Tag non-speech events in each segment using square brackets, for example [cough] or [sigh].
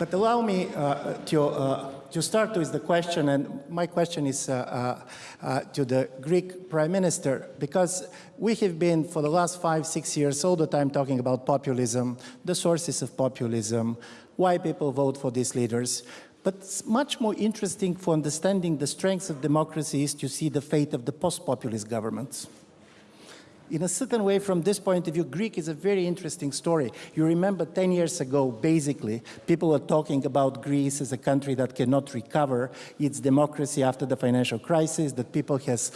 But allow me uh, to, uh, to start with the question, and my question is uh, uh, uh, to the Greek Prime Minister, because we have been for the last five, six years all the time talking about populism, the sources of populism, why people vote for these leaders. But it's much more interesting for understanding the strengths of democracy is to see the fate of the post-populist governments in a certain way, from this point of view, Greek is a very interesting story. You remember 10 years ago, basically, people were talking about Greece as a country that cannot recover its democracy after the financial crisis, that people has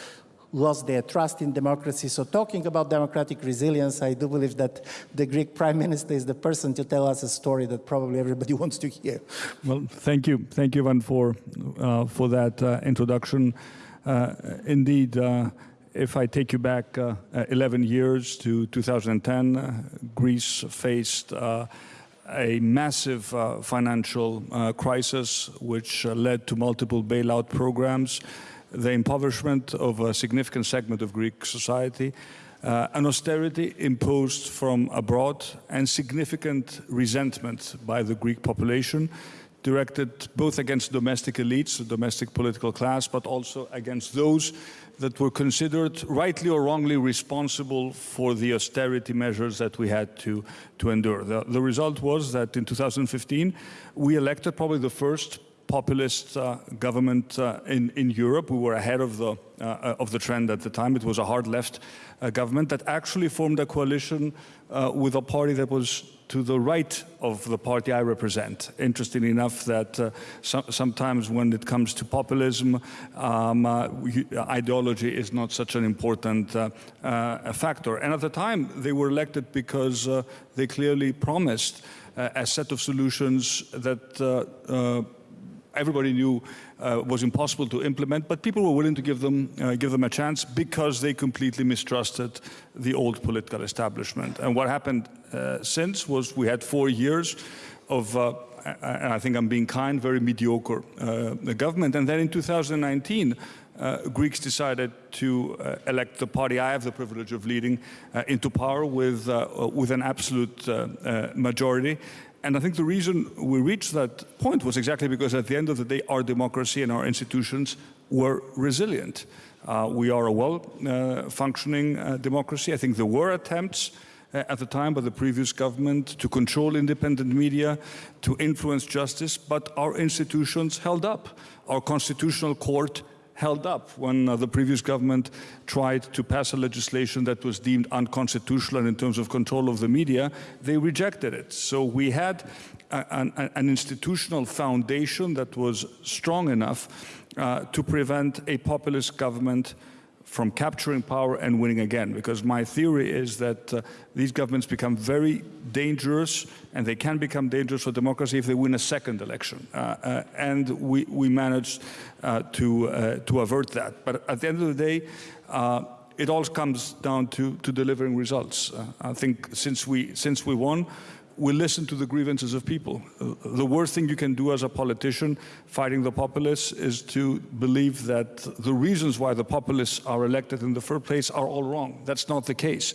lost their trust in democracy. So talking about democratic resilience, I do believe that the Greek prime minister is the person to tell us a story that probably everybody [laughs] wants to hear. Well, thank you. Thank you, Ivan, for, uh, for that uh, introduction. Uh, indeed, uh, if I take you back uh, uh 11 years to 2010, uh, Greece faced uh, a massive uh, financial uh, crisis which led to multiple bailout programs, the impoverishment of a significant segment of Greek society, an austerity imposed from abroad and significant resentment by the Greek population directed both against domestic elites, the domestic political class, but also against those that were considered rightly or wrongly responsible for the austerity measures that we had to, to endure. The, the result was that in 2015, we elected probably the first populist uh, government uh, in, in Europe. We were ahead of the, uh, of the trend at the time. It was a hard left uh, government that actually formed a coalition uh, with a party that was to the right of the party I represent. Interesting enough that uh, so sometimes when it comes to populism, um, uh, ideology is not such an important uh, uh factor. And at the time, they were elected because uh, they clearly promised uh, a set of solutions that everybody knew uh, was impossible to implement, but people were willing to give them, uh, give them a chance because they completely mistrusted the old political establishment. And what happened uh, since was we had four years of, uh, and I think I'm being kind, very mediocre uh, government. And then in 2019, uh, Greeks decided to uh, elect the party I have the privilege of leading uh, into power with, with an absolute majority. And I think the reason we reached that point was exactly because at the end of the day, our democracy and our institutions were resilient. Uh, we are a well-functioning uh, democracy. I think there were attempts uh, at the time by the previous government to control independent media, to influence justice, but our institutions held up. Our constitutional court held up when uh, the previous government tried to pass a legislation that was deemed unconstitutional in terms of control of the media, they rejected it. So we had a, an, an, institutional foundation that was strong enough uh, to prevent a populist government from capturing power and winning again. Because my theory is that uh, these governments become very dangerous and they can become dangerous for democracy if they win a second election. Uh, uh, and we, we managed uh, to, uh, to avert that. But at the end of the day, uh, it all comes down to, to delivering results. I think since we, since we won, we listen to the grievances of people. The worst thing you can do as a politician fighting the populists is to believe that the reasons why the populists are elected in the first place are all wrong. That's not the case.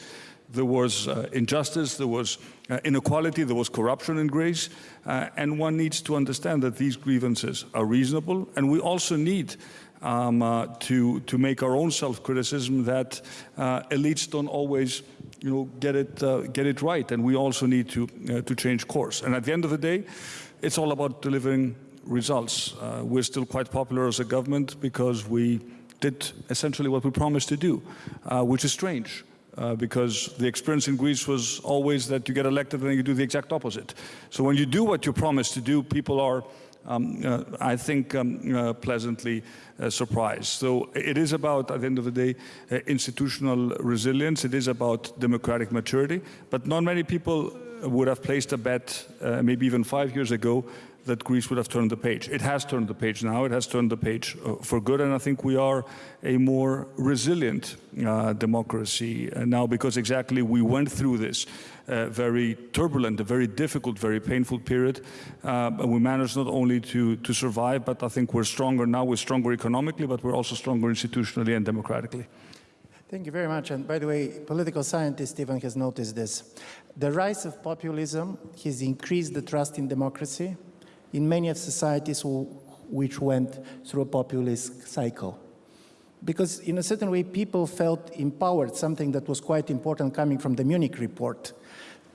There was uh, injustice, there was uh, inequality, there was corruption in Greece, uh, and one needs to understand that these grievances are reasonable, and we also need um, uh, to, to make our own self-criticism that uh, elites don't always you know, get it, uh, get it right. And we also need to, uh, to change course. And at the end of the day, it's all about delivering results. Uh, we're still quite popular as a government because we did essentially what we promised to do, uh, which is strange. Uh, because the experience in Greece was always that you get elected and you do the exact opposite. So when you do what you promise to do, people are um, uh, I think, um, uh, pleasantly uh, surprised. So it is about, at the end of the day, uh, institutional resilience. It is about democratic maturity. But not many people would have placed a bet, uh, maybe even five years ago, that Greece would have turned the page. It has turned the page now. It has turned the page uh, for good. And I think we are a more resilient democracy now because exactly we went through this uh, very turbulent, a very difficult, very painful period. Uh, we managed not only to, to survive, but I think we're stronger now. We're stronger economically, but we're also stronger institutionally and democratically. Thank you very much. And by the way, political scientist Stephen has noticed this. The rise of populism has increased the trust in democracy in many of societies which went through a populist cycle. Because in a certain way, people felt empowered, something that was quite important coming from the Munich report.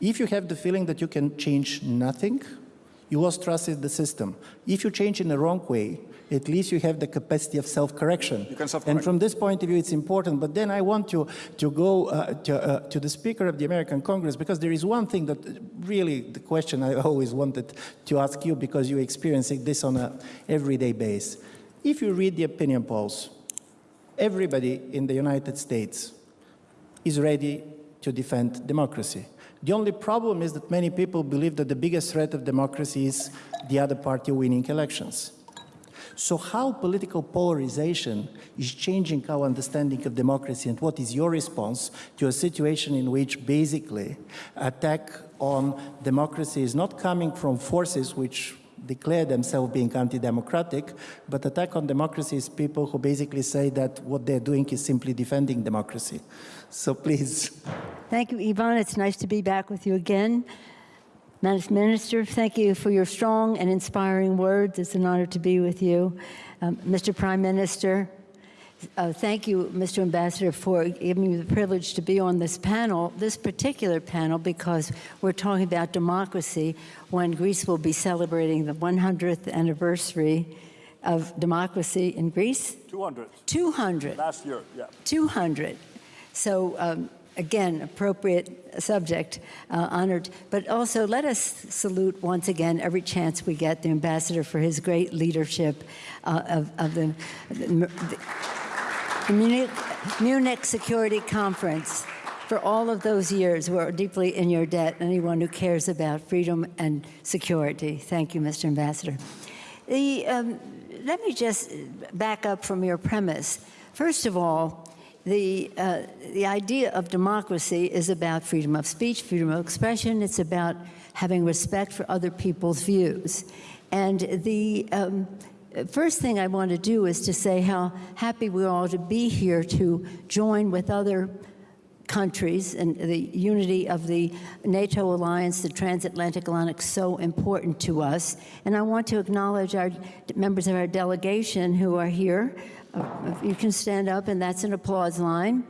If you have the feeling that you can change nothing, you lost trust in the system. If you change in the wrong way, at least you have the capacity of self-correction. You can self-correct. And from this point of view, it's important. But then I want to, to go uh, to, uh, to the Speaker of the American Congress, because there is one thing that really, the question I [laughs] always wanted to ask you, because you're experiencing this on a everyday base. If you read the opinion polls, everybody in the United States is ready to defend democracy. The only problem is that many people believe that the biggest threat of democracy is the other party winning elections. So how political polarization is changing our understanding of democracy and what is your response to a situation in which basically attack on democracy is not coming from forces which declare themselves being anti-democratic, but attack on democracy is people who basically say that what they're doing is simply defending democracy. So please. Thank you, Ivan. It's nice to be back with you again. Madam Minister, thank you for your strong and inspiring words. It's an honor to be with you. Um, Mr. Prime Minister, uh, thank you, Mr. Ambassador, for giving me the privilege to be on this panel, this particular panel, because we're talking about democracy when Greece will be celebrating the 100th anniversary of democracy in Greece. 200 200. last year, yeah. 200. So um, again, appropriate subject, uh, honored. But also let us salute once again every chance we get the ambassador for his great leadership uh, of, of the, the, the Munich, Munich Security Conference. For all of those years, we're deeply in your debt. Anyone who cares about freedom and security. Thank you, Mr. Ambassador. The, um, let me just back up from your premise. First of all, the, uh, the idea of democracy is about freedom of speech, freedom of expression. It's about having respect for other people's views. And the um, first thing I want to do is to say how happy we are to be here to join with other countries and the unity of the NATO alliance, the transatlantic alliance, so important to us. And I want to acknowledge our members of our delegation who are here. You can stand up, and that's an applause line.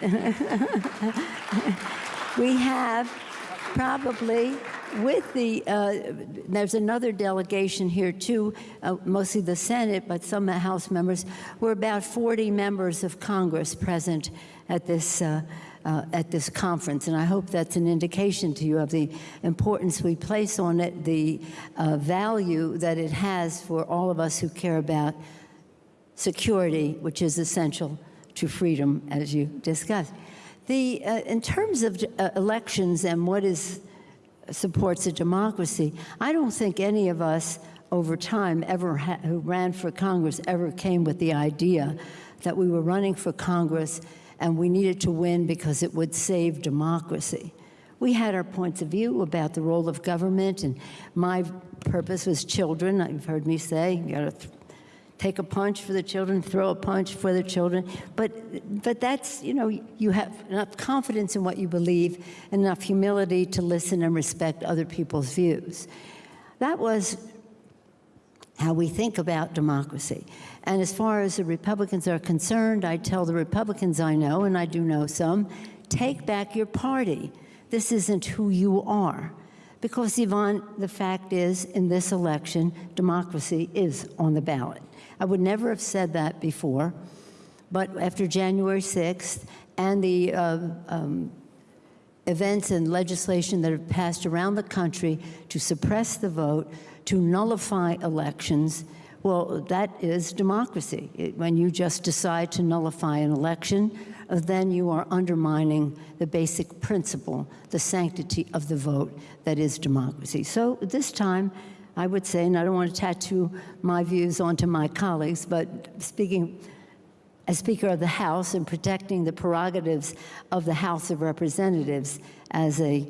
[laughs] We have probably with the, uh, there's another delegation here too, uh, mostly the Senate, but some House members. We're about 40 members of Congress present at this, uh, uh, at this conference, and I hope that's an indication to you of the importance we place on it, the uh, value that it has for all of us who care about security, which is essential to freedom, as you discussed. The, uh, in terms of uh, elections and what is supports a democracy, I don't think any of us over time ever who ran for Congress ever came with the idea that we were running for Congress and we needed to win because it would save democracy. We had our points of view about the role of government, and my purpose was children. You've heard me say, you got to take a punch for the children, throw a punch for the children. But, but that's, you know, you have enough confidence in what you believe, and enough humility to listen and respect other people's views. That was how we think about democracy. And as far as the Republicans are concerned, I tell the Republicans I know, and I do know some, take back your party. This isn't who you are. Because, Ivan, the fact is, in this election, democracy is on the ballot. I would never have said that before, but after January 6th and the uh, um, events and legislation that have passed around the country to suppress the vote, to nullify elections, well, that is democracy. It, when you just decide to nullify an election, uh, then you are undermining the basic principle, the sanctity of the vote that is democracy. So this time, I would say, and I don't want to tattoo my views onto my colleagues, but speaking as Speaker of the House and protecting the prerogatives of the House of Representatives as a,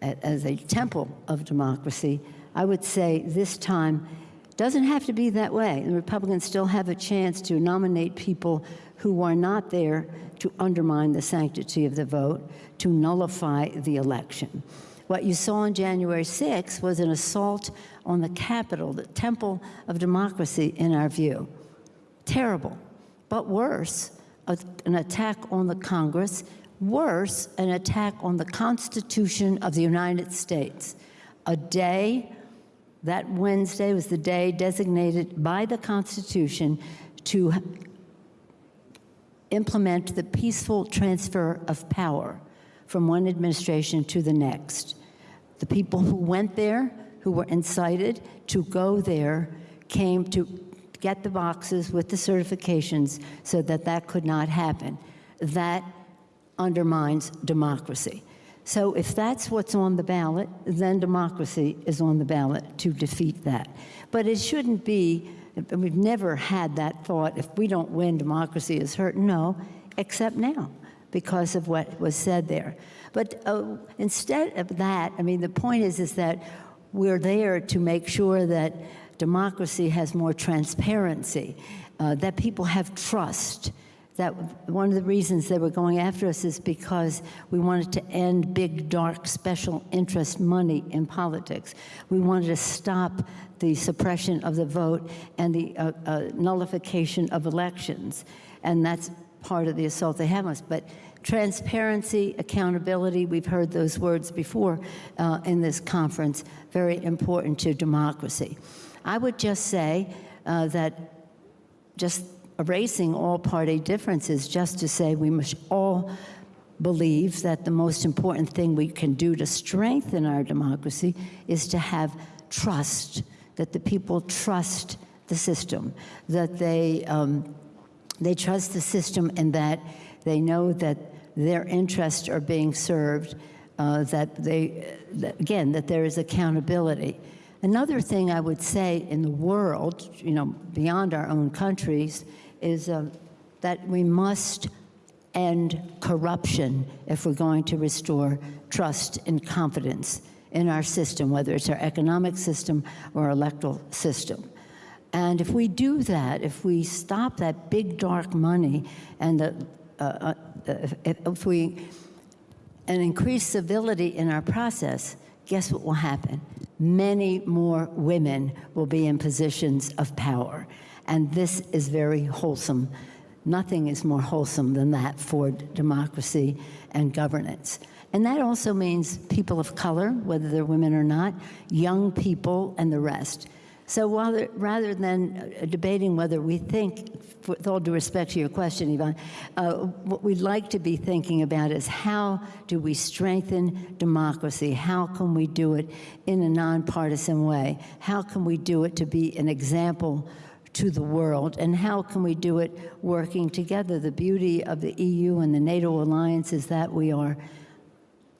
as a temple of democracy, I would say this time doesn't have to be that way. The Republicans still have a chance to nominate people who are not there to undermine the sanctity of the vote, to nullify the election. What you saw on January 6th was an assault on the Capitol, the temple of democracy, in our view. Terrible. But worse, a- an attack on the Congress. Worse, an attack on the Constitution of the United States. A day, that Wednesday was the day designated by the Constitution to implement the peaceful transfer of power from one administration to the next. The people who went there, who were incited to go there, came to get the boxes with the certifications so that that could not happen. That undermines democracy. So if that's what's on the ballot, then democracy is on the ballot to defeat that. But it shouldn't be, we've never had that thought, if we don't win, democracy is hurt. No, except now, because of what was said there. But uh, instead of that, I mean, the point is, is that we're there to make sure that democracy has more transparency, uh, that people have trust, that one of the reasons they were going after us is because we wanted to end big, dark, special interest money in politics. We wanted to stop the suppression of the vote and the uh, uh, nullification of elections. And that's part of the assault they have on us. But transparency, accountability, we've heard those words before uh, in this conference, very important to democracy. I would just say uh, that just erasing all party differences just to say we must all believe that the most important thing we can do to strengthen our democracy is to have trust, that the people trust the system, that they, um, they trust the system and that they know that their interests are being served, uh, that they, that, again, that there is accountability. Another thing I would say in the world, you know, beyond our own countries, is uh, that we must end corruption if we're going to restore trust and confidence in our system, whether it's our economic system or electoral system. And if we do that, if we stop that big dark money and the, uh, uh, if, if we and increase civility in our process, guess what will happen? Many more women will be in positions of power. And this is very wholesome. Nothing is more wholesome than that for democracy and governance. And that also means people of color, whether they're women or not, young people, and the rest. So while rather than uh, debating whether we think, with all due respect to your question, Ivan, uh, what we'd like to be thinking about is how do we strengthen democracy? How can we do it in a nonpartisan way? How can we do it to be an example to the world? And how can we do it working together? The beauty of the EU and the NATO alliance is that we are,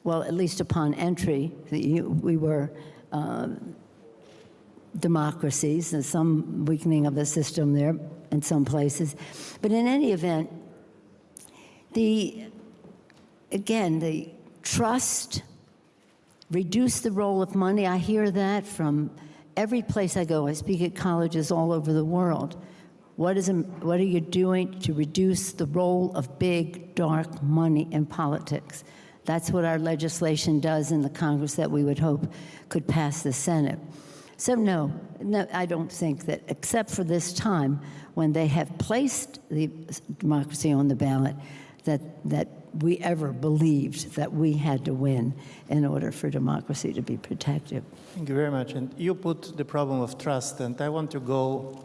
well, at least upon entry, we were um, democracies, and some weakening of the system there in some places. But in any event, the, again, the trust, reduce the role of money. I hear that from every place I go. I speak at colleges all over the world. What, is, what are you doing to reduce the role of big, dark money in politics? That's what our legislation does in the Congress that we would hope could pass the Senate. So no, no, I don't think that, except for this time when they have placed the democracy on the ballot, that, that we ever believed that we had to win in order for democracy to be protected. Thank you very much. And you put the problem of trust, and I want to go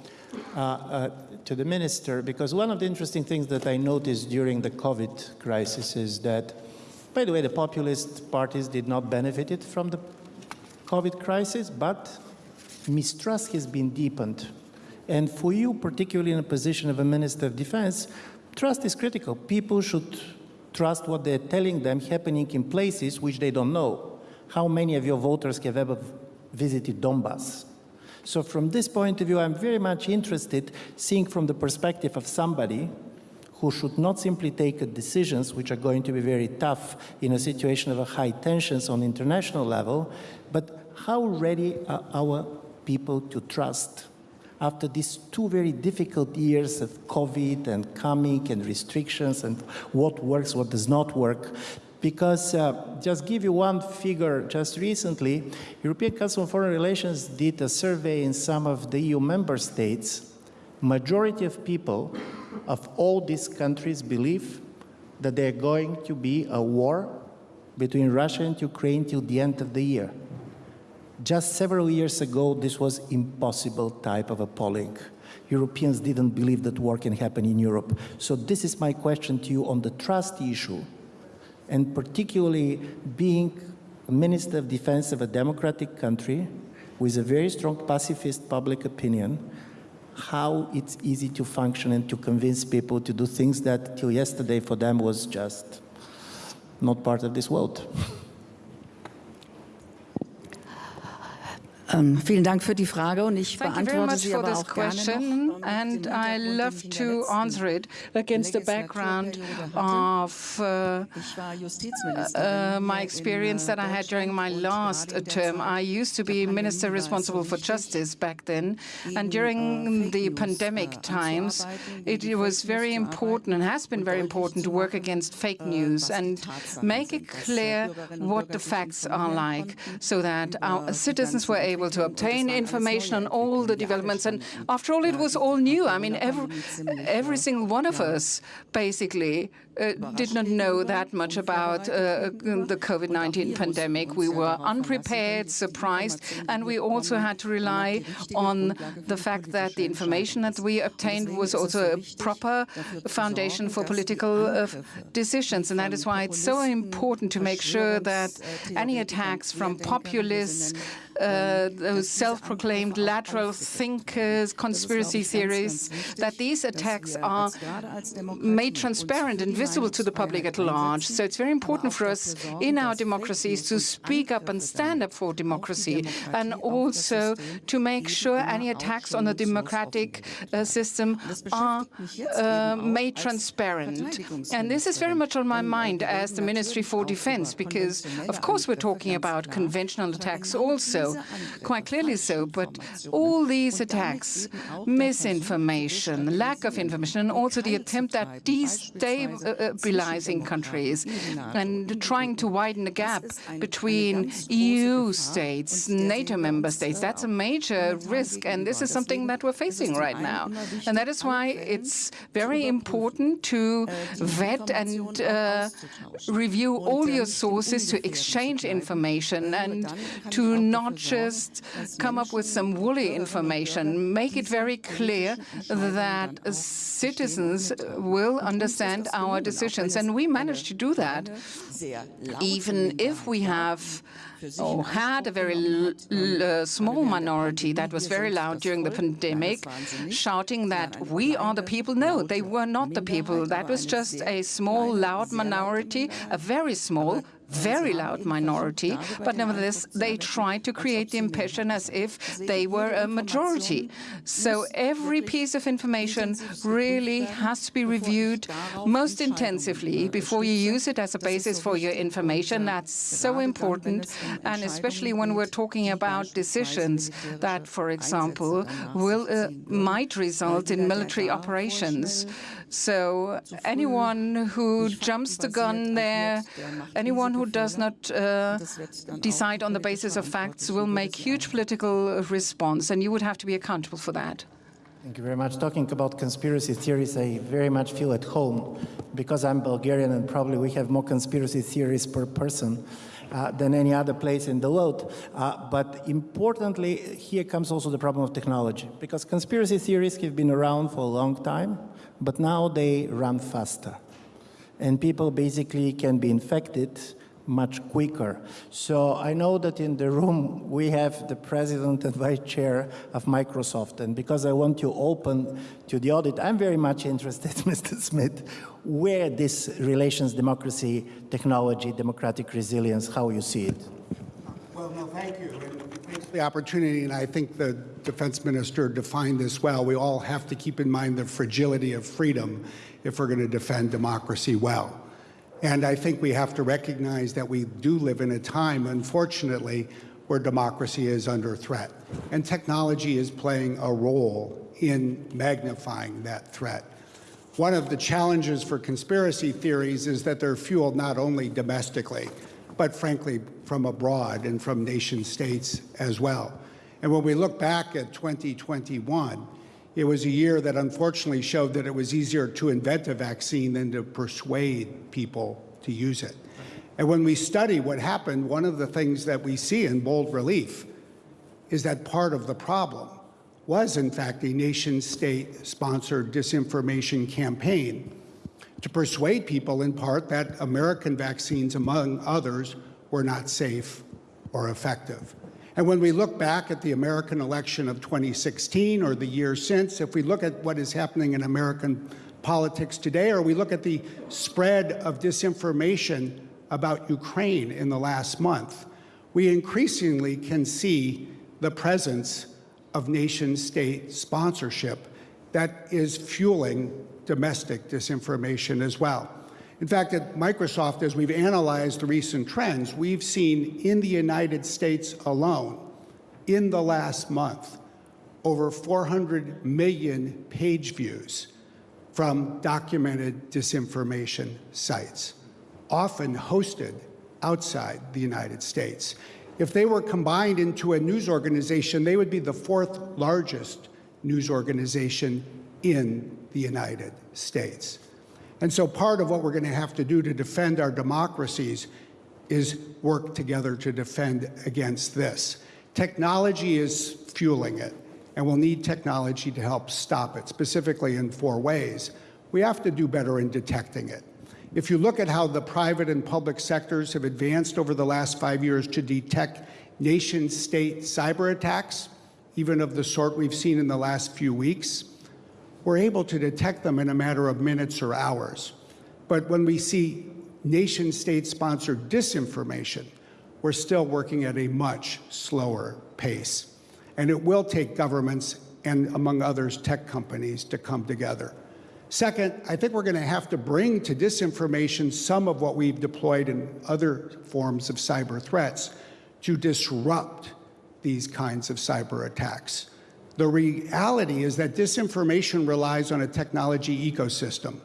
uh, uh, to the minister because one of the interesting things that I noticed during the COVID crisis is that, by the way, the populist parties did not benefit from the COVID crisis, but mistrust has been deepened. And for you, particularly in a position of a Minister of Defense, trust is critical. People should trust what they're telling them happening in places which they don't know. How many of your voters have ever visited Donbass? So from this point of view, I'm very much interested seeing from the perspective of somebody who should not simply take decisions which are going to be very tough in a situation of a high tensions on international level, but how ready are our people to trust after these two very difficult years of COVID and coming and restrictions and what works, what does not work, Because uh, just give you one figure, just recently, European Council on Foreign Relations did a survey in some of the EU member states. Majority of people of all these countries believe that there are going to be a war between Russia and Ukraine till the end of the year. Just several years ago, this was impossible type of a polling. Europeans didn't believe that war can happen in Europe. So this is my question to you on the trust issue, and particularly being a Minister of Defense of a democratic country with a very strong pacifist public opinion, how it's easy to function and to convince people to do things that till yesterday for them was just not part of this world. [laughs] Ähm, vielen Dank für die Frage und ich Thank you very beantworte much sie for aber this auch gerne question, noch, ähm, and I love den ich in der to answer it against the background of uh, uh, my experience that I had during my last gerade in der term. I used to be minister responsible for justice back then, and äh, during the pandemic äh, times, it was very important and has been very important to work against fake äh, news and make it äh, clear what the facts are like, so that our citizens were able to. Und das obtain information on all the Entwicklungen, die alle developments. And after all, it was all new. I mean, every, every single one of us basically uh, did not know that much about uh, the COVID-19 pandemic. We were unprepared, surprised, and we also had to rely on the fact that the information that we obtained was also a proper foundation for political uh, decisions. And that is why it's so important to make sure that any attacks from populists, uh, those self-proclaimed lateral thinkers, conspiracy theories, that these attacks are made transparent and visible to the public at large. So it's very important for us in our democracies to speak up and stand up for democracy and also to make sure any attacks on the democratic uh, system are uh, made transparent. And this is very much on my mind as the Ministry for Defense because, of course, we're talking about conventional attacks also, quite clearly so, but all these attacks, misinformation, lack of information, and also the attempt at destabilizing Uh, uh, countries and trying to widen the gap between EU states, NATO member states, that's a major risk, and this is something that we're facing right now. And that is why it's very important to vet and uh, review all your sources, to exchange information, and to not just come up with some woolly information. Make it very clear that citizens will understand our decisions. And we managed to do that, even if we have had a very uh, small minority that was very loud during the pandemic, shouting that we are the people. No, they were not the people. That was just a small, loud minority, a very small, very loud minority, but nevertheless, they tried to create the impression as if they were a majority. So every piece of information really has to be reviewed most intensively before you use it as a basis for your information. That's so important, and especially when we're talking about decisions that, for example, will uh, might result in military operations. So anyone who jumps the gun there, anyone who does not uh, decide on the basis of facts will make huge political response, and you would have to be accountable for that. Thank you very much. Talking about conspiracy theories, I very much feel at home because I'm Bulgarian and probably we have more conspiracy theories per person uh, than any other place in the world. Uh, but importantly, here comes also the problem of technology because conspiracy theories have been around for a long time, but now they run faster. And people basically can be infected much quicker. So I know that in the room we have the president and vice chair of Microsoft, and because I want you open to the audit, I'm very much interested, [laughs] Mr. Smith, where this relations, democracy, technology, democratic resilience, how you see it. Well, no, thank you. And thanks for the opportunity, and I think the defense minister defined this well. We all have to keep in mind the fragility of freedom if we're going to defend democracy well. And I think we have to recognize that we do live in a time, unfortunately, where democracy is under threat. And technology is playing a role in magnifying that threat. One of the challenges for conspiracy theories is that they're fueled not only domestically, but frankly from abroad and from nation states as well. And when we look back at 2021, it was a year that unfortunately showed that it was easier to invent a vaccine than to persuade people to use it. And when we study what happened, one of the things that we see in bold relief is that part of the problem was, in fact, a nation state sponsored disinformation campaign to persuade people, in part, that American vaccines, among others, were not safe or effective. And when we look back at the American election of 2016 or the year since, if we look at what is happening in American politics today, or we look at the spread of disinformation about Ukraine in the last month, we increasingly can see the presence of nation state sponsorship that is fueling domestic disinformation as well. In fact, at Microsoft, as we've analyzed the recent trends, we've seen in the United States alone, in the last month, over 400 million page views from documented disinformation sites, often hosted outside the United States. If they were combined into a news organization, they would be the fourth largest news organization in the United States. And so part of what we're going to have to do to defend our democracies is work together to defend against this. Technology is fueling it, and we'll need technology to help stop it, specifically in four ways. We have to do better in detecting it. If you look at how the private and public sectors have advanced over the last five years to detect nation state cyber attacks, even of the sort we've seen in the last few weeks, we're able to detect them in a matter of minutes or hours. But when we see nation state sponsored disinformation, we're still working at a much slower pace. And it will take governments and, among others, tech companies to come together. Second, I think we're going to have to bring to disinformation some of what we've deployed in other forms of cyber threats to disrupt these kinds of cyber attacks. The reality is that disinformation relies on a technology ecosystem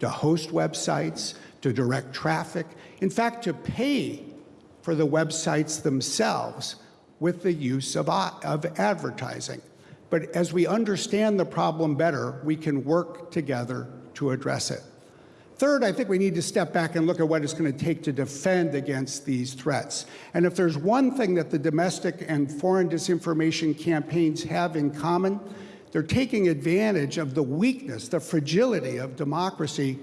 to host websites, to direct traffic, in fact, to pay for the websites themselves with the use of, of advertising. But as we understand the problem better, we can work together to address it. Third, I think we need to step back and look at what it's going to take to defend against these threats. And if there's one thing that the domestic and foreign disinformation campaigns have in common, they're taking advantage of the weakness, the fragility of democracy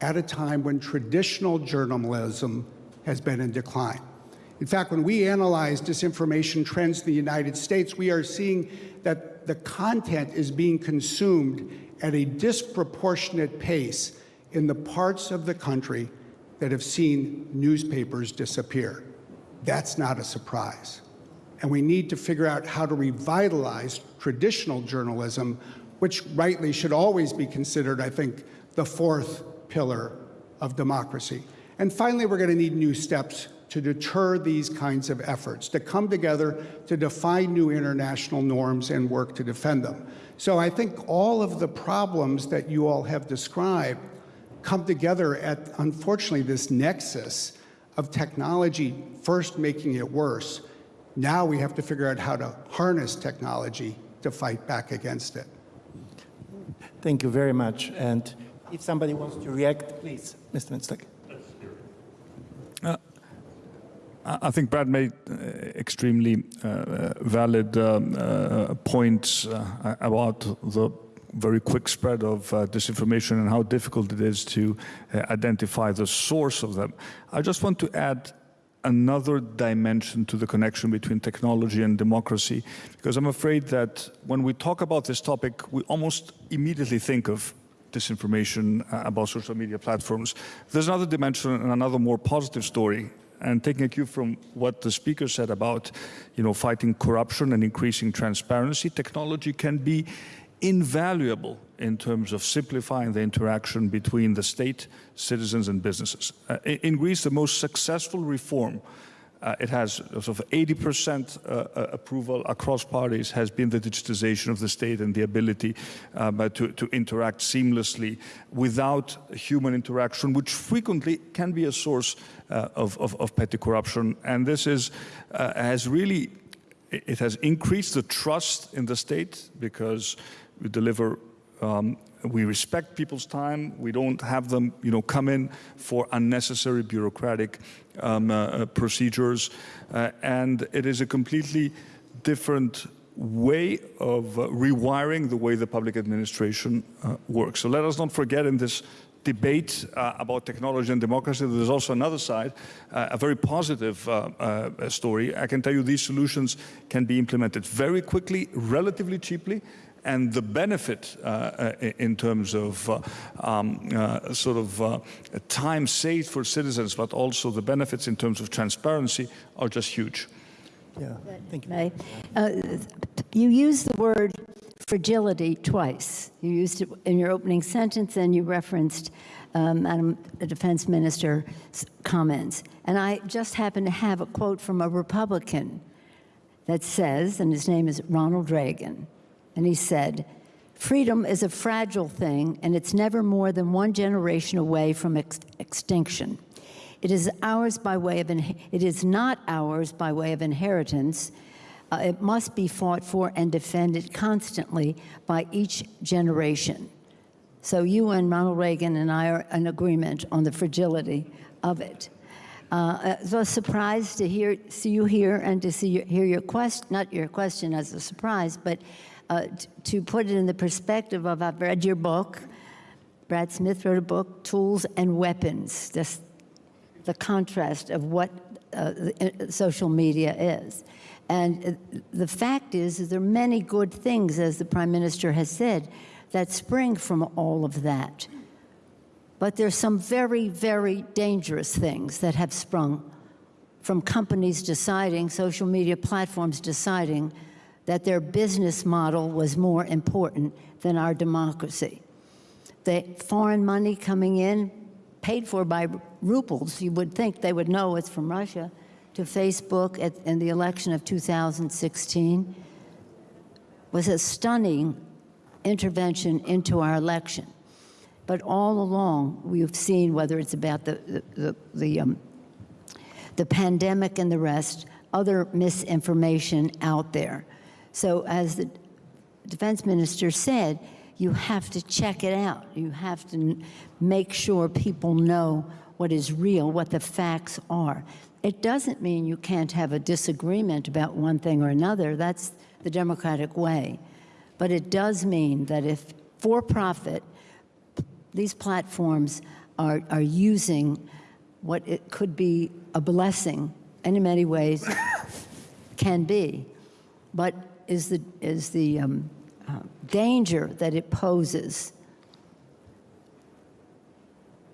at a time when traditional journalism has been in decline. In fact, when we analyze disinformation trends in the United States, we are seeing that the content is being consumed at a disproportionate pace in the parts of the country that have seen newspapers disappear. That's not a surprise. And we need to figure out how to revitalize traditional journalism, which rightly should always be considered, I think, the fourth pillar of democracy. And finally, we're going to need new steps to deter these kinds of efforts, to come together to define new international norms and work to defend them. So I think all of the problems that you all have described come together at, unfortunately, this nexus of technology first making it worse. Now we have to figure out how to harness technology to fight back against it. Thank you very much. And if somebody wants to react, please, Mr. Mintzberg. Uh, I think Brad made uh, extremely uh, valid um, uh, points uh, about the very quick spread of uh, disinformation and how difficult it is to uh, identify the source of them. I just want to add another dimension to the connection between technology and democracy, because I'm afraid that when we talk about this topic, we almost immediately think of disinformation uh, about social media platforms. There's another dimension and another more positive story and taking a cue from what the speaker said about you know, fighting corruption and increasing transparency, technology can be invaluable in terms of simplifying the interaction between the state, citizens, and businesses. Uh, in Greece, the most successful reform uh, it has sort of 80% uh, uh, approval across parties has been the digitization of the state and the ability um, to, to interact seamlessly without human interaction, which frequently can be a source uh, of, of, of petty corruption. And this is, uh, has really, it has increased the trust in the state because we deliver um, we respect people's time. We don't have them, you know, come in for unnecessary bureaucratic um, uh, uh, procedures, uh, and it is a completely different way of uh, rewiring the way the public administration uh, works. So let us not forget in this debate uh, about technology and democracy, there's also another side, uh, a very positive uh, uh, story. I can tell you these solutions can be implemented very quickly, relatively cheaply, and the benefit uh, uh, in terms of uh, um, uh, sort of uh, time saved for citizens, but also the benefits in terms of transparency are just huge. Yeah, thank you. May. Uh, You used the word fragility twice. You used it in your opening sentence and you referenced um, Madam Defense Minister's comments. And I just happen to have a quote from a Republican that says, and his name is Ronald Reagan, and he said, Freedom is a fragile thing, and it's never more than one generation away from ex- extinction. It is ours by way of it is not ours by way of inheritance. Uh, it must be fought for and defended constantly by each generation. So you and Ronald Reagan and I are in agreement on the fragility of it. Uh, so I was surprised to hear, see you here and to see your, hear your question, not your question as a surprise, but uh, to put it in the perspective of I've read your book. Brad Smith wrote a book, Tools and Weapons, just the contrast of what uh, uh, social media is. And uh, the fact is, is there are many good things, as the Prime Minister has said, that spring from all of that. But there's some very, very dangerous things that have sprung from companies deciding, social media platforms deciding, that their business model was more important than our democracy. The foreign money coming in, paid for by rubles, you would think they would know it's from Russia, to Facebook at, in the election of 2016, was a stunning intervention into our election. But all along, we've seen whether it's about the, the, the, um, the pandemic and the rest, other misinformation out there. So, as the defense minister said, you have to check it out. You have to make sure people know what is real, what the facts are. It doesn't mean you can't have a disagreement about one thing or another. That's the democratic way. But it does mean that if for profit, these platforms are, are using what it could be a blessing and in many ways [laughs] can be, but is the, is the um, uh, danger that it poses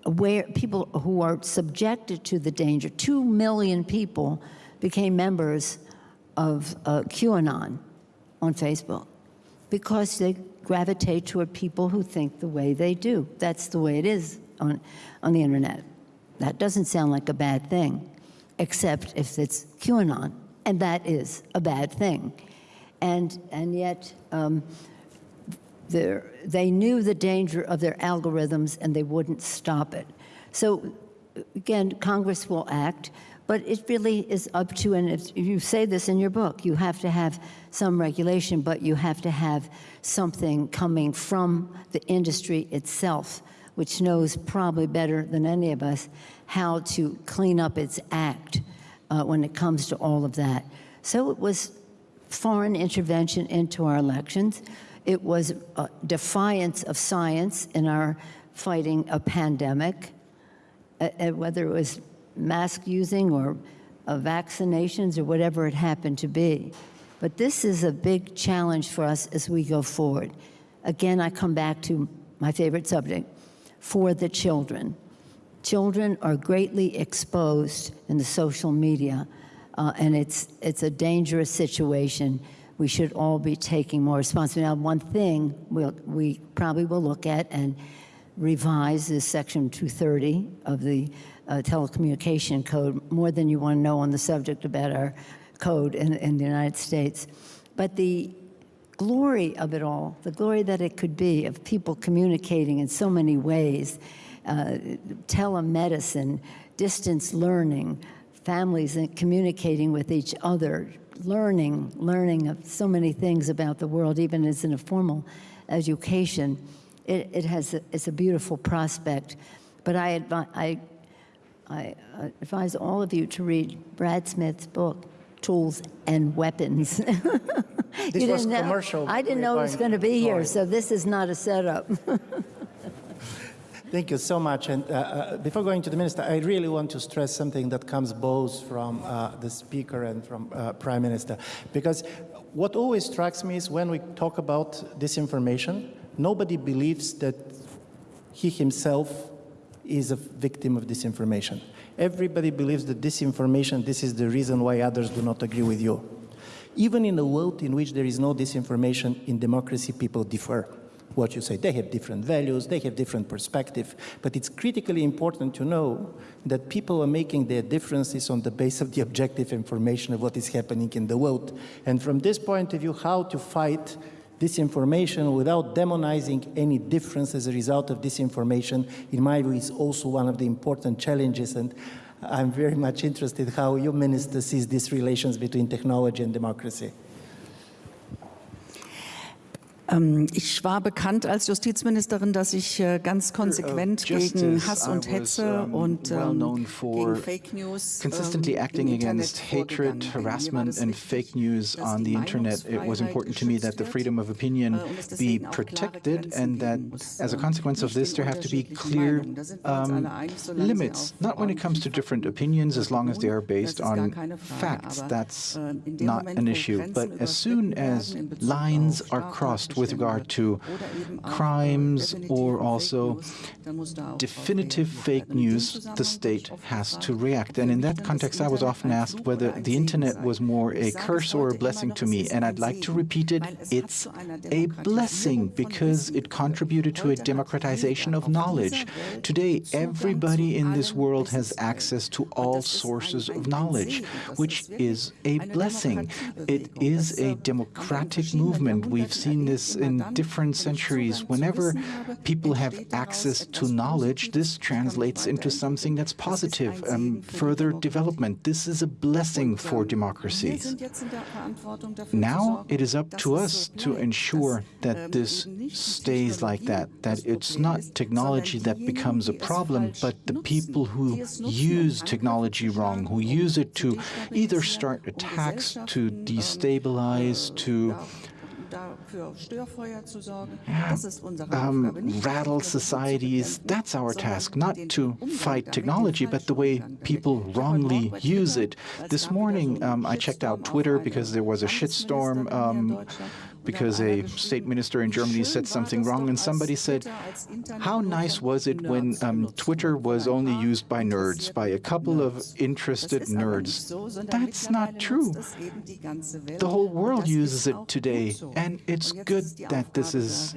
where people who are subjected to the danger. Two million people became members of uh, QAnon on Facebook because they gravitate toward people who think the way they do. That's the way it is on, on the internet. That doesn't sound like a bad thing, except if it's QAnon, and that is a bad thing. And, and yet, um, they knew the danger of their algorithms and they wouldn't stop it. So, again, Congress will act, but it really is up to, and if you say this in your book, you have to have some regulation, but you have to have something coming from the industry itself, which knows probably better than any of us how to clean up its act uh, when it comes to all of that. So it was foreign intervention into our elections. It was defiance of science in our fighting a pandemic, uh, uh, whether it was mask using or uh, vaccinations or whatever it happened to be. But this is a big challenge for us as we go forward. Again, I come back to my favorite subject for the children. Children are greatly exposed in the social media, uh, and it's, it's a dangerous situation. We should all be taking more responsibility. Now, one thing we'll, we probably will look at, and revise is Section 230 of the uh, telecommunication code, more than you want to know on the subject about our code in, in the United States. But the glory of it all, the glory that it could be of people communicating in so many ways, uh, telemedicine, distance learning, families communicating with each other, learning, learning of so many things about the world, even as in a formal education. It, it has a, it's a beautiful prospect. But I, I, I advise all of you to read Brad Smith's book, Tools and Weapons. [laughs] This was know- commercial. I didn't know it was going- going to be here, so this is not a setup. Thank you so much. And uh, uh, before going to the minister, I really want to stress something that comes both from uh, the speaker and from uh, prime minister, because what always strikes me is when we talk about disinformation, nobody believes that he himself is a victim of disinformation. Everybody believes that disinformation, this is the reason why others do not agree with you. Even in a world in which there is no disinformation, in democracy, people differ. What you say, they have different values, they have different perspective, but it's critically important to know that people are making their differences on the basis of the objective information of what is happening in the world. And from this point of view, how to fight disinformation without demonizing any difference as a result of disinformation, in my view, is also one of the important challenges. And I'm very much interested how your minister sees these relations between technology and democracy. Ähm, Ich war bekannt als Justizministerin, dass ich äh, ganz konsequent gegen Hass I und was, Hetze um, und ähm, known for gegen Fake News consistently ähm, acting against hatred, vorgegangen bin. Mir war harassment, and fake news on the internet. It was important to me that the freedom of opinion äh, be deswegen auch klare protected and that as a Ähm, consequence of this there have to be clear Meinungen. Da sind wir uns um, alle einig, solange sie limits, not when it comes to different opinions as long as they are based Das ist gar on facts. That's äh, not an issue. But as soon as werden in Bezug lines are crossed with regard to crimes or also definitive fake news, the state has to react. And in that context, I was often asked whether the internet was more a curse or a blessing to me. And I'd like to repeat it. It's a blessing because it contributed to a democratization of knowledge. Today, everybody in this world has access to all sources of knowledge, which is a blessing. It is a democratic movement. We've seen this In different centuries. Whenever people have access to knowledge, this Positives, kann mich translates into something that's weiterentwickeln. Das ist ein positive, um, Segen für die further development. This is a blessing for ähm, democracies. sind jetzt in der Verantwortung dafür Now it is up to us to ensure that ähm, this eben nicht die stays like that, that it's not technology that becomes a problem, but the people who die es nutzen, um use technology wrong, who um use it to either start um attacks, to ähm, destabilize, äh, to um, Aufgabe. Nicht die rattle societies. That's our task, not to fight technology, but the way people Ich habe heute wrongly use it. This morning, um, I checked out Twitter because there was a shitstorm um, Deutschland. Und da because a state minister in Germany said something wrong, and somebody said, How nice was it when um, Twitter was only used by nerds, by a couple of interested nerds? That's not true. The whole world uses it today, and it's good that this is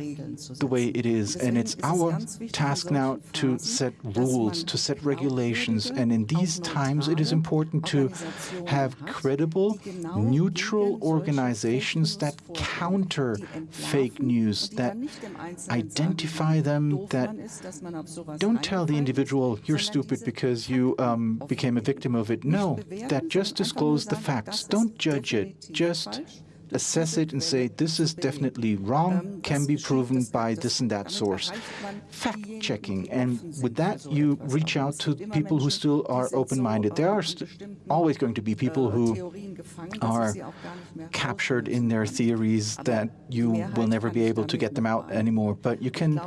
the way it is. And it's our task now to set rules, to set regulations. And in these times, it is important to have credible, neutral organizations that vorgehen, counter fake news, that dann nicht im Einzelnen identify them, that man ist, dass man auf sowas don't tell the individual you're stupid because you um, became a victim of it. No, that just disclose the facts. Don't judge it. Just. Assess it and say this is definitely wrong, can be proven by this and that source. Fact checking, and with that, you reach out to people who still are open minded. There are always going to be people who are captured in their theories that you will never be able to get them out anymore, but you can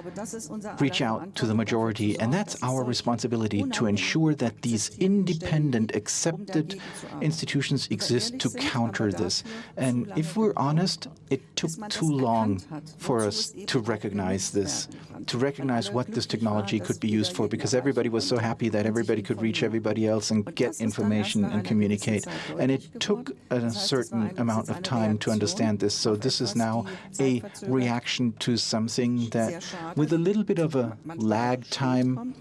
reach out to the majority, and that's our responsibility to ensure that these independent, accepted institutions exist to counter this. And if we're honest, it took too long for us to recognize this, to recognize what this technology could be used for, because everybody was so happy that everybody could reach everybody else and get information and communicate. And it took took a certain amount of time to understand this. So this is now a reaction to something that, with a little bit of a lag time,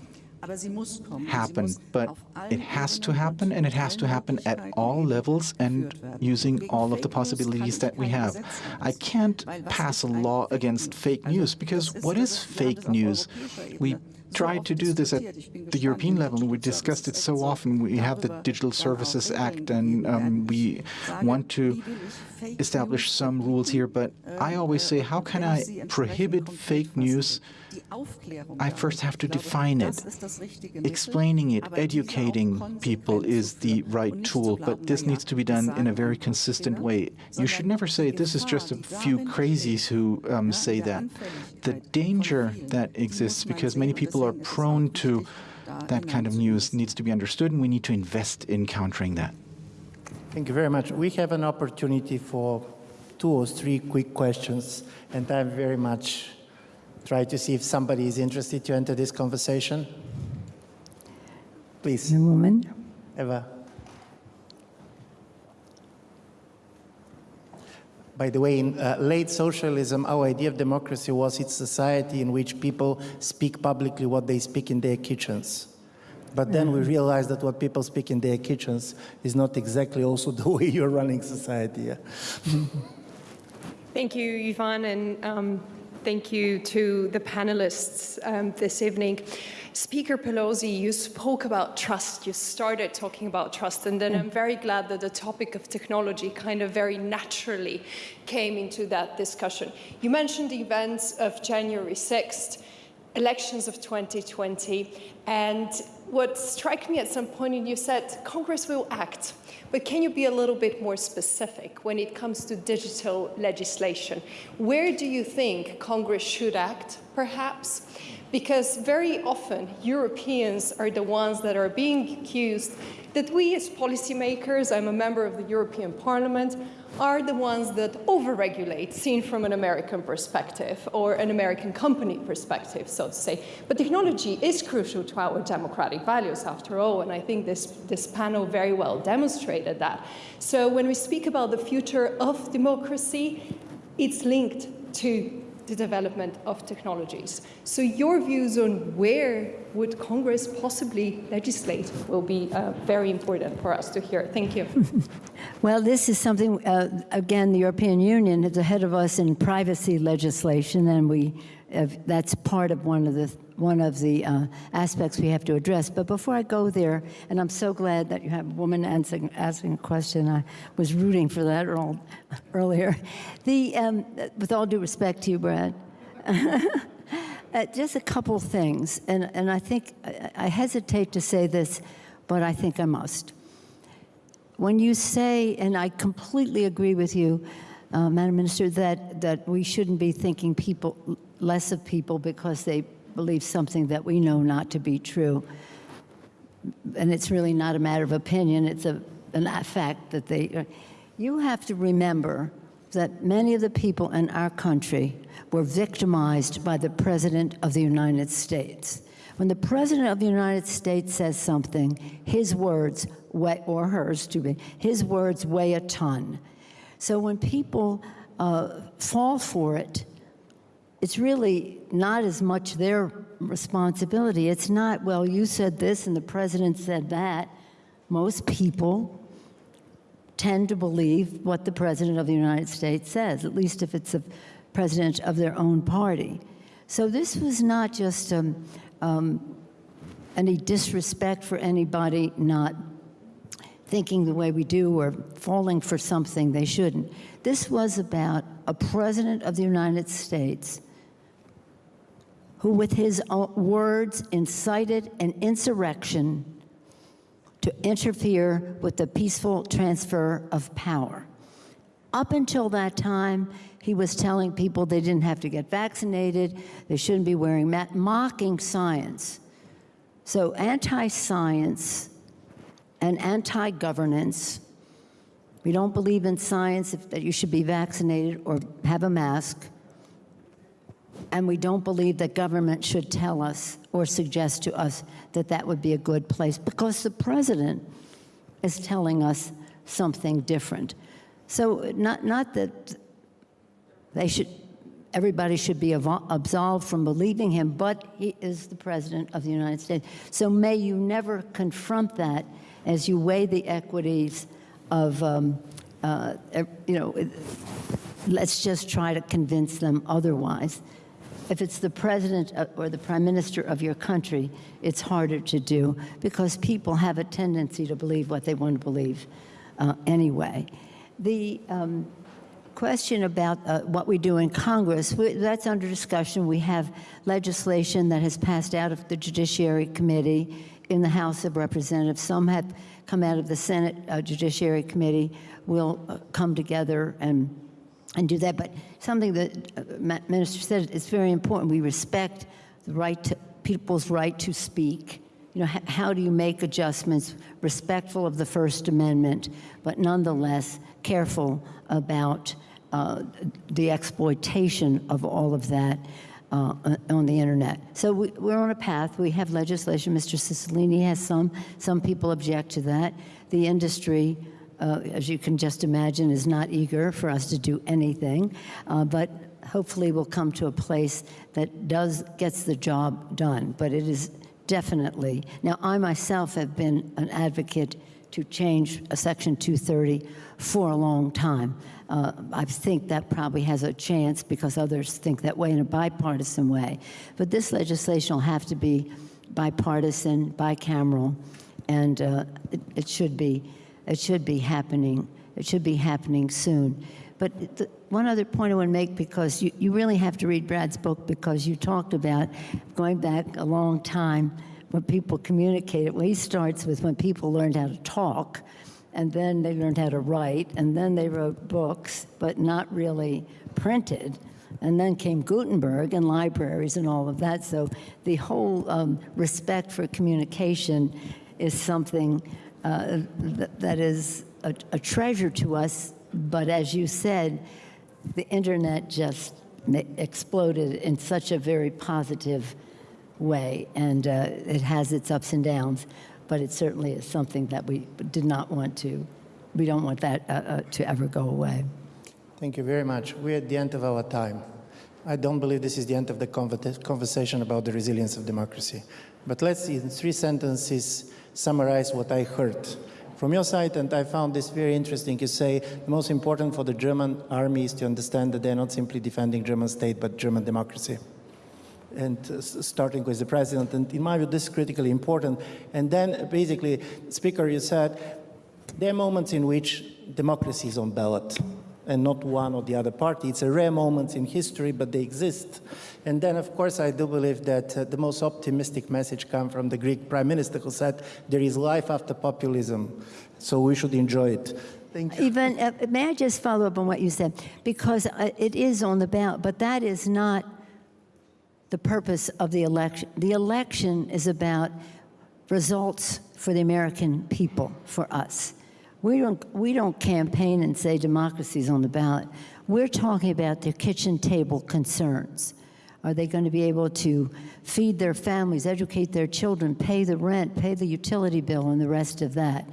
happen, but it has to happen, and it has to happen at all levels and using all of the possibilities that we have. I can't pass a law against fake news, because what is fake news? We tried to do this at the European level, and we discussed it so often. We have the Digital Services Act, and um, we want to establish some rules here, but I always say, how can I prohibit fake news? I first have to define it. Explaining it, educating people is the right tool, but this needs to be done in a very consistent way. You should never say, this is just a few crazies who um, say that. The danger that exists, because many people are prone to that kind of news, needs to be understood, and we need to invest in countering that. Thank you very much. We have an opportunity for two or three quick questions, and I'm very much try to see if somebody is interested to enter this conversation. Please, The woman. Eva. By the way, in uh, late socialism, our idea of democracy was it's society in which people speak publicly what they speak in their kitchens. But then we realized that what people speak in their kitchens is not exactly also [laughs] the way you're running society. Yeah? Thank you, Ivan, and um, thank you to the panelists um, this evening. Speaker Pelosi, you spoke about trust. You started talking about trust, and then I'm very glad that the topic of technology kind of very naturally came into that discussion. You mentioned the events of January 6th, elections of 2020, and what struck me at some point, and you said Congress will act, but can you be a little bit more specific when it comes to digital legislation? Where do you think Congress should act, perhaps? Because very often Europeans are the ones that are being accused that we as policymakers, I'm a member of the European Parliament, are the ones that overregulate, seen from an American perspective or an American company perspective, so to say. But technology is crucial to our democratic values, after all, and I think this, this panel very well demonstrated that. So when we speak about the future of democracy, it's linked to the development of technologies. So your views on where would Congress possibly legislate will be uh, very important for us to hear. Thank you. [laughs] Well, this is something, uh, again, the European Union is ahead of us in privacy legislation, and we that's part of one of the one of the uh, aspects we have to address. But before I go there, and I'm so glad that you have a woman asking, asking a question. I was rooting for that earlier. The, um, with all due respect to you, Brad. [laughs] Uh, just a couple things, and, and I think I, I hesitate to say this, but I think I must. When you say, and I completely agree with you, uh, Madam Minister, that, that we shouldn't be thinking people less of people because they believe something that we know not to be true. And it's really not a matter of opinion, it's a, fact that they. You have to remember that many of the people in our country were victimized by the President of the United States. When the President of the United States says something, his words, weigh, or hers to be, his words weigh a ton. So when people uh, fall for it, it's really not as much their responsibility. It's not, well, you said this and the president said that. Most people tend to believe what the president of the United States says, at least if it's a president of their own party. So this was not just um, um, any disrespect for anybody not thinking the way we do or falling for something they shouldn't. This was about a president of the United States who, with his words, incited an insurrection to interfere with the peaceful transfer of power. Up until that time, he was telling people they didn't have to get vaccinated, they shouldn't be wearing masks, mocking science. So anti-science and anti-governance, we don't believe in science if, that you should be vaccinated or have a mask, and we don't believe that government should tell us or suggest to us that that would be a good place because the president is telling us something different. So not, not that they should, everybody should be absolved from believing him, but he is the President of the United States. So may you never confront that as you weigh the equities of, um, uh, you know, let's just try to convince them otherwise. If it's the president uh, or the prime minister of your country, it's harder to do because people have a tendency to believe what they want to believe uh, anyway. The um, question about uh, what we do in Congress, we, that's under discussion. We have legislation that has passed out of the Judiciary Committee in the House of Representatives. Some have come out of the Senate uh, Judiciary Committee. We'll uh, come together and and do that. But something that uh, Minister said is very important. We respect the right to people's right to speak. You know, how do you make adjustments respectful of the First Amendment, but nonetheless careful about uh, the exploitation of all of that uh, on the internet. So we, we're on a path. We have legislation. Mr. Cicilline has some. Some people object to that. The industry uh, as you can just imagine, is not eager for us to do anything, uh, but hopefully we'll come to a place that does gets the job done. But it is definitely now. I myself have been an advocate to change a Section 230 for a long time. Uh, I think that probably has a chance because others think that way in a bipartisan way. But this legislation will have to be bipartisan, bicameral, and uh, it, it should be it should be happening. It should be happening soon. But the, one other point I want to make, because you, you really have to read Brad's book, because you talked about going back a long time when people communicated. Well, he starts with when people learned how to talk, and then they learned how to write, and then they wrote books, but not really printed. And then came Gutenberg and libraries and all of that. So the whole um, respect for communication is something uh, th- that is a, a treasure to us. But as you said, the internet just exploded in such a very positive way, and uh, it has its ups and downs. But it certainly is something that we did not want to. We don't want that uh, uh, to ever go away. Thank you very much. We're at the end of our time. I don't believe this is the end of the conversation about the resilience of democracy. But let's, in three sentences, summarize what I heard from your side, and I found this very interesting. You say the most important for the German army is to understand that they're not simply defending German state, but German democracy. And uh, starting with the president, and in my view, this is critically important. And then, basically, Speaker, you said there are moments in which democracy is on ballot and not one or the other party. It's a rare moment in history, but they exist. And then, of course, I do believe that uh, the most optimistic message comes from the Greek prime minister who said, there is life after populism, so we should enjoy it. Thank you. Ivan, uh, may I just follow up on what you said? Because uh, it is on the ballot, but that is not the purpose of the election. The election is about results for the American people, for us. We don't, we don't campaign and say democracy is on the ballot. We're talking about their kitchen table concerns. Are they going to be able to feed their families, educate their children, pay the rent, pay the utility bill, and the rest of that?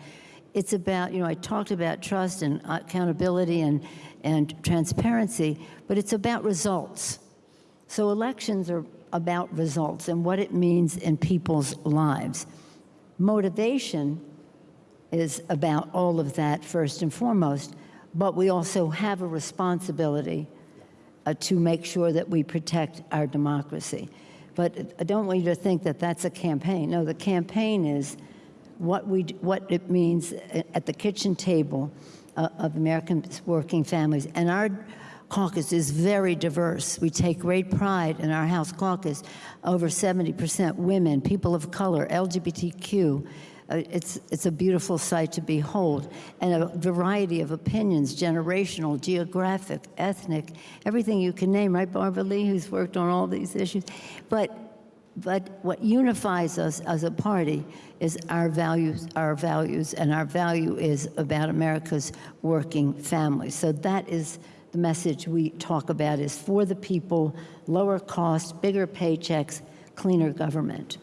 It's about, you know, I talked about trust and accountability and, and transparency, but it's about results. So elections are about results and what it means in people's lives. Motivation is about all of that first and foremost, but we also have a responsibility uh, to make sure that we protect our democracy. But I don't want you to think that that's a campaign. No, the campaign is what, we, what it means at the kitchen table uh, of American working families. And our caucus is very diverse. We take great pride in our House caucus. Over 70% women, people of color, LGBTQ. Uh, it's, it's a beautiful sight to behold. And a variety of opinions, generational, geographic, ethnic, everything you can name, right, Barbara Lee, who's worked on all these issues. But but what unifies us as a party is our values, our values, and our value is about America's working families. So that is the message we talk about is for the people, lower cost, bigger paychecks, cleaner government.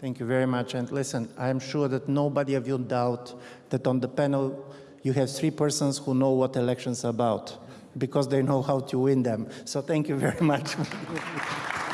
Thank you very much. And listen, I'm sure that nobody of you doubt that on the panel you have three persons who know what elections are about because they know how to win them. So thank you very much. [laughs]